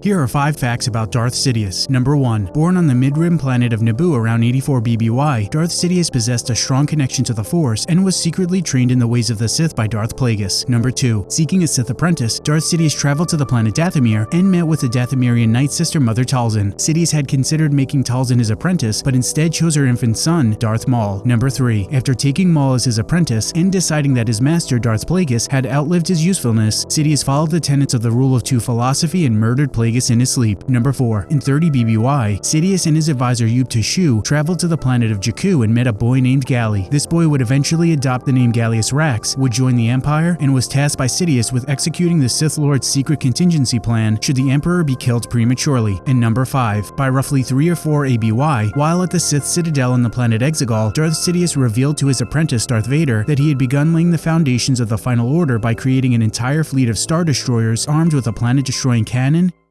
Here are 5 facts about Darth Sidious. Number 1. Born on the mid-rim planet of Naboo around 84 BBY, Darth Sidious possessed a strong connection to the Force and was secretly trained in the ways of the Sith by Darth Plagueis. Number 2. Seeking a Sith apprentice, Darth Sidious traveled to the planet Dathomir and met with the Dathomirian Night Sister Mother Talzin. Sidious had considered making Talzin his apprentice, but instead chose her infant son, Darth Maul. Number 3. After taking Maul as his apprentice and deciding that his master, Darth Plagueis, had outlived his usefulness, Sidious followed the tenets of the Rule of Two philosophy and murdered Plagueis Plagueis in his sleep. Number 4. In 30 BBY, Sidious and his advisor Yupe Tashu traveled to the planet of Jakku and met a boy named Galli. This boy would eventually adopt the name Gallius Rax, would join the Empire, and was tasked by Sidious with executing the Sith Lord's secret contingency plan should the Emperor be killed prematurely. And number 5. By roughly 3 or 4 ABY, while at the Sith Citadel on the planet Exegol, Darth Sidious revealed to his apprentice Darth Vader that he had begun laying the foundations of the Final Order by creating an entire fleet of Star Destroyers armed with a planet-destroying cannon,